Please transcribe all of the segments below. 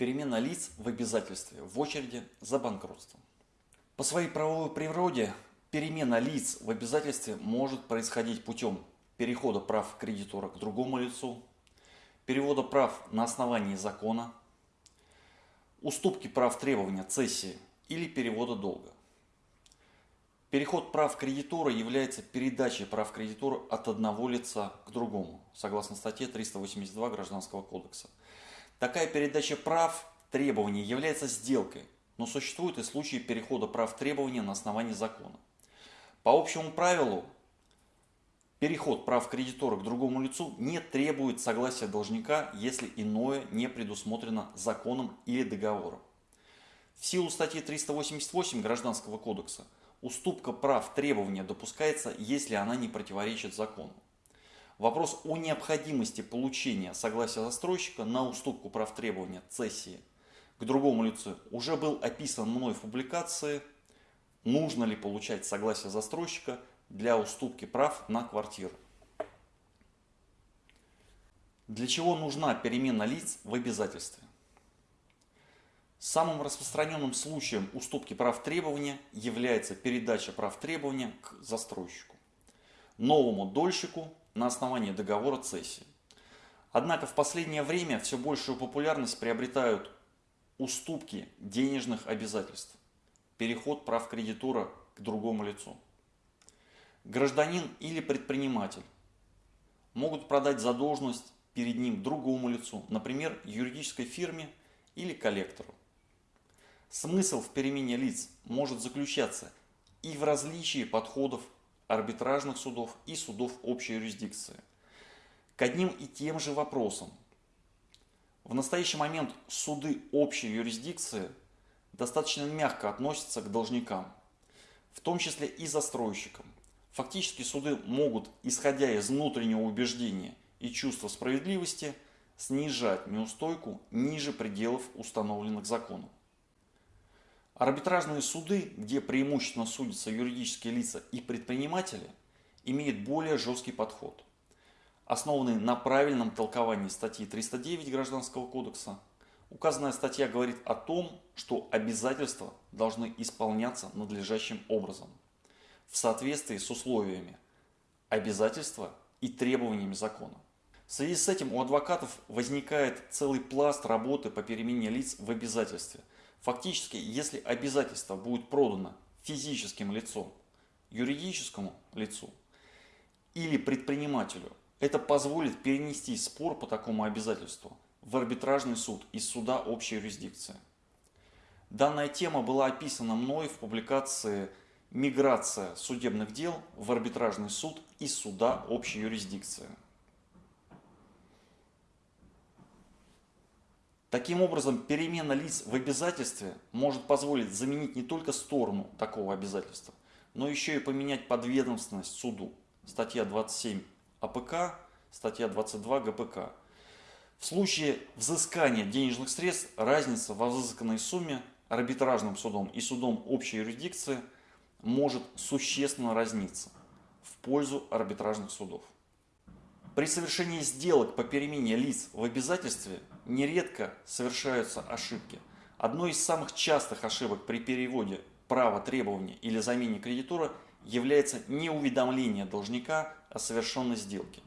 Перемена лиц в обязательстве в очереди за банкротством. По своей правовой природе перемена лиц в обязательстве может происходить путем перехода прав кредитора к другому лицу, перевода прав на основании закона, уступки прав требования цессии или перевода долга. Переход прав кредитора является передачей прав кредитора от одного лица к другому, согласно статье 382 Гражданского кодекса. Такая передача прав требований является сделкой, но существуют и случаи перехода прав требования на основании закона. По общему правилу, переход прав кредитора к другому лицу не требует согласия должника, если иное не предусмотрено законом или договором. В силу статьи 388 Гражданского кодекса – Уступка прав требования допускается, если она не противоречит закону. Вопрос о необходимости получения согласия застройщика на уступку прав требования цессии к другому лицу уже был описан мной в публикации «Нужно ли получать согласие застройщика для уступки прав на квартиру?». Для чего нужна перемена лиц в обязательстве? Самым распространенным случаем уступки прав требования является передача прав требования к застройщику, новому дольщику на основании договора цессии. Однако в последнее время все большую популярность приобретают уступки денежных обязательств, переход прав кредитора к другому лицу. Гражданин или предприниматель могут продать задолженность перед ним другому лицу, например, юридической фирме или коллектору. Смысл в перемене лиц может заключаться и в различии подходов арбитражных судов и судов общей юрисдикции к одним и тем же вопросам. В настоящий момент суды общей юрисдикции достаточно мягко относятся к должникам, в том числе и застройщикам. Фактически суды могут, исходя из внутреннего убеждения и чувства справедливости, снижать неустойку ниже пределов, установленных законом. Арбитражные суды, где преимущественно судятся юридические лица и предприниматели, имеют более жесткий подход, основанный на правильном толковании статьи 309 Гражданского кодекса. Указанная статья говорит о том, что обязательства должны исполняться надлежащим образом, в соответствии с условиями обязательства и требованиями закона. В связи с этим у адвокатов возникает целый пласт работы по перемене лиц в обязательстве – Фактически, если обязательство будет продано физическим лицом, юридическому лицу или предпринимателю, это позволит перенести спор по такому обязательству в арбитражный суд из суда общей юрисдикции. Данная тема была описана мной в публикации «Миграция судебных дел в арбитражный суд из суда общей юрисдикции». Таким образом, перемена лиц в обязательстве может позволить заменить не только сторону такого обязательства, но еще и поменять подведомственность суду. Статья 27 АПК, статья 22 ГПК. В случае взыскания денежных средств разница во взысканной сумме арбитражным судом и судом общей юрисдикции может существенно разниться в пользу арбитражных судов. При совершении сделок по перемене лиц в обязательстве нередко совершаются ошибки. Одной из самых частых ошибок при переводе права требования или замене кредитора является неуведомление должника о совершенной сделке.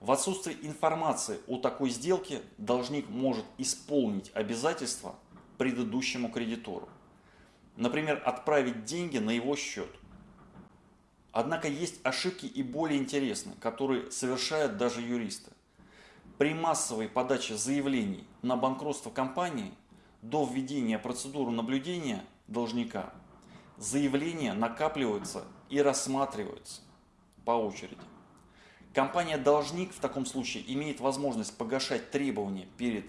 В отсутствие информации о такой сделке должник может исполнить обязательства предыдущему кредитору. Например, отправить деньги на его счет. Однако есть ошибки и более интересные, которые совершают даже юристы. При массовой подаче заявлений на банкротство компании до введения процедуры наблюдения должника заявления накапливаются и рассматриваются по очереди. Компания-должник в таком случае имеет возможность погашать требования перед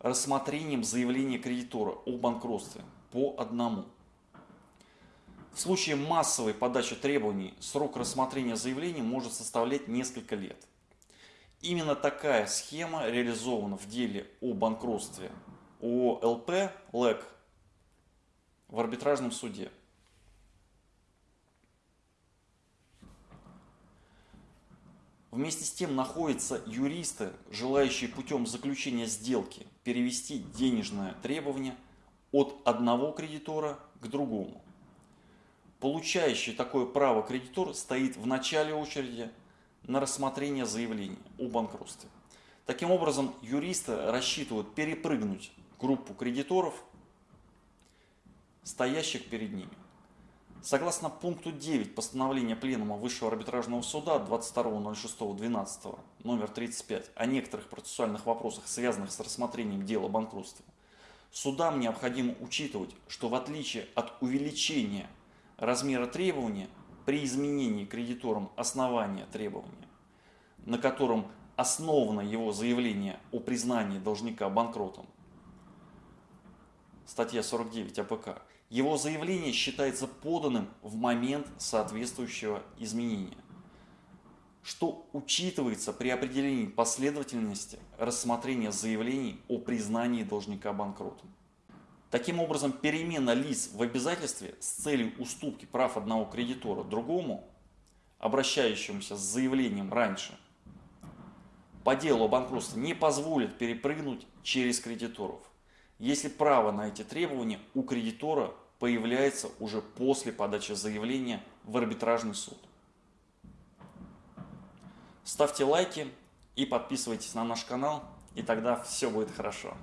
рассмотрением заявления кредитора о банкротстве по одному. В случае массовой подачи требований срок рассмотрения заявления может составлять несколько лет. Именно такая схема реализована в деле о банкротстве ОЛП ЛЭК в арбитражном суде. Вместе с тем находятся юристы, желающие путем заключения сделки перевести денежное требование от одного кредитора к другому. Получающий такое право кредитор стоит в начале очереди на рассмотрение заявления о банкротстве. Таким образом, юристы рассчитывают перепрыгнуть группу кредиторов, стоящих перед ними. Согласно пункту 9 постановления Пленума Высшего арбитражного суда 22.06.12 номер 35 о некоторых процессуальных вопросах, связанных с рассмотрением дела банкротства, судам необходимо учитывать, что в отличие от увеличения размера требования при изменении кредитором основания требования, на котором основано его заявление о признании должника банкротом, статья 49 АПК, его заявление считается поданным в момент соответствующего изменения, что учитывается при определении последовательности рассмотрения заявлений о признании должника банкротом. Таким образом, перемена лиц в обязательстве с целью уступки прав одного кредитора другому, обращающемуся с заявлением раньше, по делу о банкротстве не позволит перепрыгнуть через кредиторов, если право на эти требования у кредитора появляется уже после подачи заявления в арбитражный суд. Ставьте лайки и подписывайтесь на наш канал, и тогда все будет хорошо.